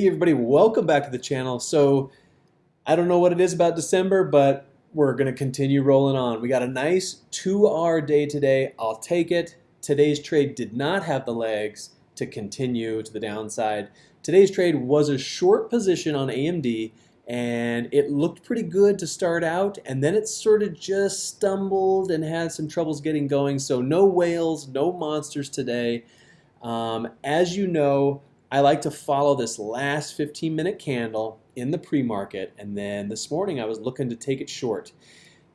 Hey everybody, welcome back to the channel. So I don't know what it is about December, but we're gonna continue rolling on. We got a nice two hour day today. I'll take it. Today's trade did not have the legs to continue to the downside. Today's trade was a short position on AMD and it looked pretty good to start out and then it sort of just stumbled and had some troubles getting going. So no whales, no monsters today. Um, as you know, I like to follow this last 15 minute candle in the pre-market and then this morning I was looking to take it short.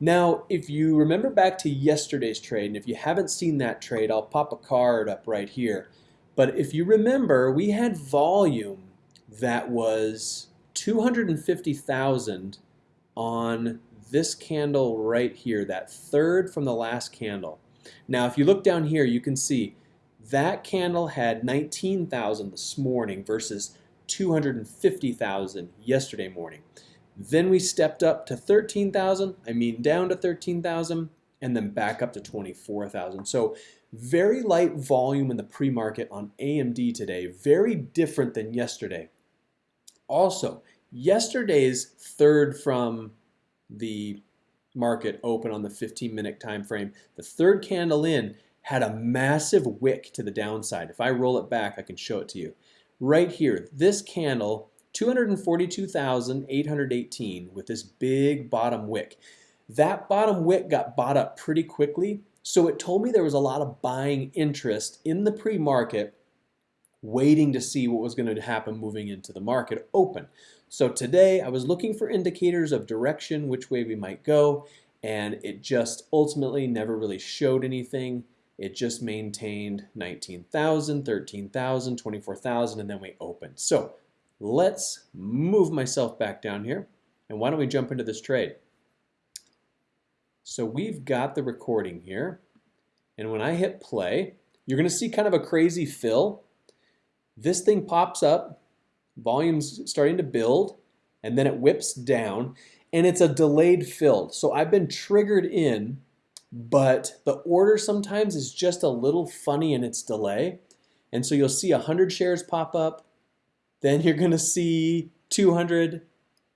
Now if you remember back to yesterday's trade and if you haven't seen that trade I'll pop a card up right here but if you remember we had volume that was 250,000 on this candle right here that third from the last candle. Now if you look down here you can see that candle had 19,000 this morning versus 250,000 yesterday morning. Then we stepped up to 13,000, I mean down to 13,000, and then back up to 24,000. So very light volume in the pre-market on AMD today, very different than yesterday. Also, yesterday's third from the market open on the 15 minute time frame, the third candle in had a massive wick to the downside. If I roll it back, I can show it to you. Right here, this candle, 242,818 with this big bottom wick. That bottom wick got bought up pretty quickly, so it told me there was a lot of buying interest in the pre-market waiting to see what was going to happen moving into the market open. So today I was looking for indicators of direction, which way we might go, and it just ultimately never really showed anything. It just maintained 19,000, 13,000, 24,000, and then we opened. So let's move myself back down here. And why don't we jump into this trade? So we've got the recording here. And when I hit play, you're going to see kind of a crazy fill. This thing pops up, volume's starting to build, and then it whips down. And it's a delayed fill. So I've been triggered in but the order sometimes is just a little funny in its delay. And so you'll see 100 shares pop up, then you're going to see 200,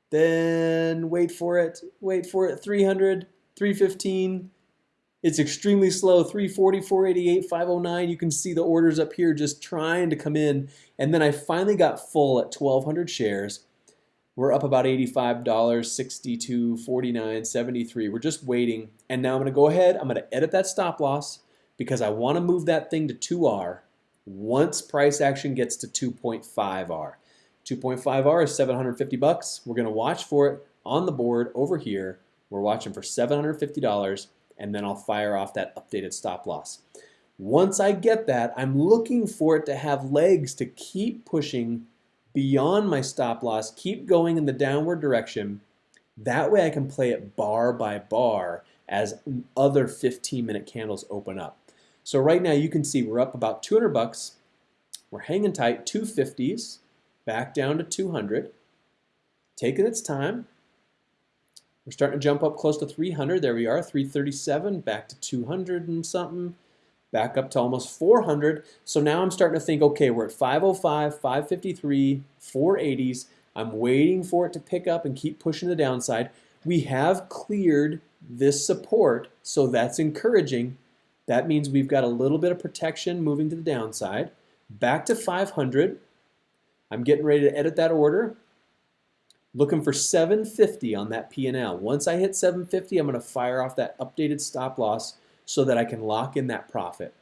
then wait for it, wait for it, 300, 315. It's extremely slow, 340, 488, 509. You can see the orders up here just trying to come in. And then I finally got full at 1,200 shares. We're up about $85, 62, 49, 73. We're just waiting. And now I'm gonna go ahead, I'm gonna edit that stop loss because I wanna move that thing to 2R once price action gets to 2.5R. 2.5R is 750 bucks. We're gonna watch for it on the board over here. We're watching for $750 and then I'll fire off that updated stop loss. Once I get that, I'm looking for it to have legs to keep pushing beyond my stop loss, keep going in the downward direction. That way I can play it bar by bar as other 15 minute candles open up. So right now you can see we're up about 200 bucks. We're hanging tight, 250s, back down to 200, taking its time. We're starting to jump up close to 300. There we are, 337, back to 200 and something back up to almost 400. So now I'm starting to think, okay, we're at 505, 553, 480s. I'm waiting for it to pick up and keep pushing the downside. We have cleared this support, so that's encouraging. That means we've got a little bit of protection moving to the downside. Back to 500. I'm getting ready to edit that order. Looking for 750 on that P&L. Once I hit 750, I'm going to fire off that updated stop loss so that I can lock in that profit.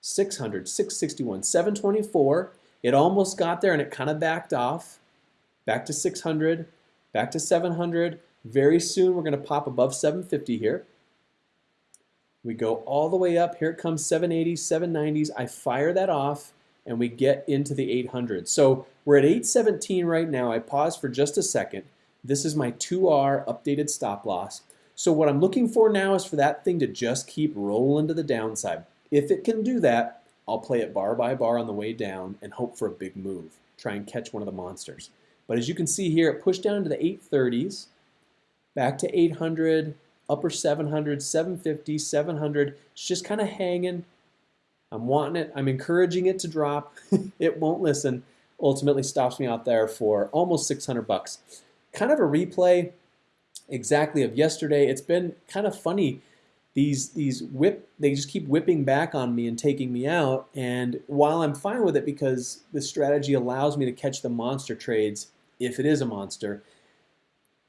600, 661, 724. It almost got there and it kind of backed off. Back to 600, back to 700. Very soon we're going to pop above 750 here. We go all the way up. Here it comes 780s, 790s. I fire that off and we get into the 800. So we're at 817 right now. I pause for just a second. This is my 2R updated stop loss. So what I'm looking for now is for that thing to just keep rolling to the downside. If it can do that, I'll play it bar by bar on the way down and hope for a big move. Try and catch one of the monsters. But as you can see here, it pushed down to the 830s, back to 800, upper 700, 750, 700. It's just kind of hanging. I'm wanting it. I'm encouraging it to drop. it won't listen. ultimately stops me out there for almost 600 bucks. Kind of a replay exactly of yesterday. It's been kind of funny. These these whip they just keep whipping back on me and taking me out. And while I'm fine with it because the strategy allows me to catch the monster trades if it is a monster,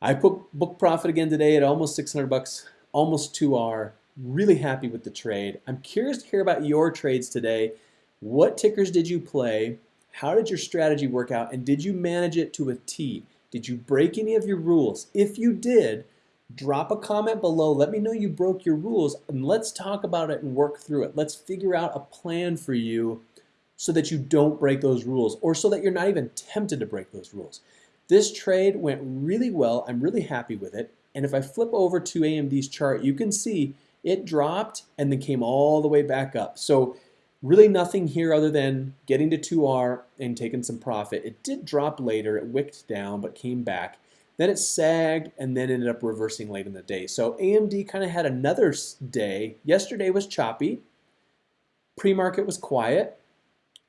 I put book profit again today at almost 600 bucks, almost 2R. Really happy with the trade. I'm curious to hear about your trades today. What tickers did you play? How did your strategy work out? And did you manage it to a T? Did you break any of your rules? If you did, drop a comment below. Let me know you broke your rules and let's talk about it and work through it. Let's figure out a plan for you so that you don't break those rules or so that you're not even tempted to break those rules. This trade went really well. I'm really happy with it. And if I flip over to AMD's chart, you can see it dropped and then came all the way back up. So really nothing here other than getting to 2R and taking some profit. It did drop later. It wicked down but came back. Then it sagged and then ended up reversing late in the day. So AMD kind of had another day. Yesterday was choppy. Pre-market was quiet.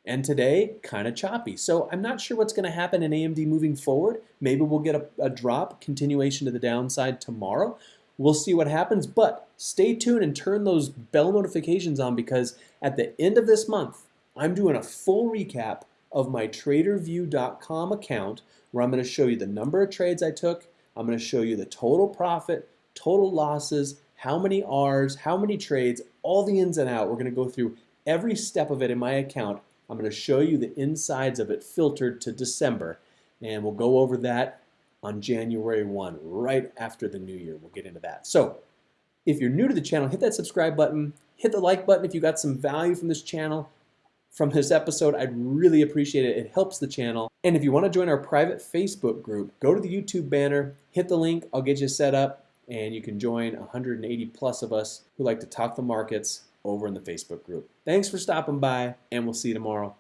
And today, kind of choppy. So I'm not sure what's going to happen in AMD moving forward. Maybe we'll get a, a, drop, continuation to the downside tomorrow. We'll see what happens, but stay tuned and turn those bell notifications on because at the end of this month, I'm doing a full recap of my TraderVue.com account where I'm going to show you the number of trades I took. I'm going to show you the total profit, total losses, how many R's, how many trades, all the ins and out. We're going to go through every step of it in my account I'm going to show you the insides of it filtered to December, and we'll go over that on January 1, right after the new year. We'll get into that. So, if you're new to the channel, hit that subscribe button, hit the like button if you got some value from this channel, from this episode. I'd really appreciate it. It helps the channel. And if you want to join our private Facebook group, go to the YouTube banner, hit the link, I'll get you set up, and you can join 180 plus of us who like to talk the markets over in the Facebook group. Thanks for stopping by, and we'll see you tomorrow.